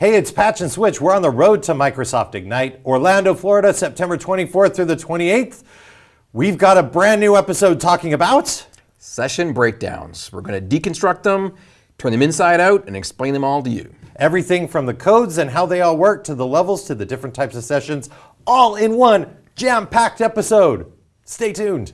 Hey, it's Patch and Switch. We're on the road to Microsoft Ignite, Orlando, Florida, September 24th through the 28th. We've got a brand new episode talking about session breakdowns. We're going to deconstruct them, turn them inside out, and explain them all to you. everything from the codes and how they all work to the levels to the different types of sessions, all in one jam packed episode. Stay tuned.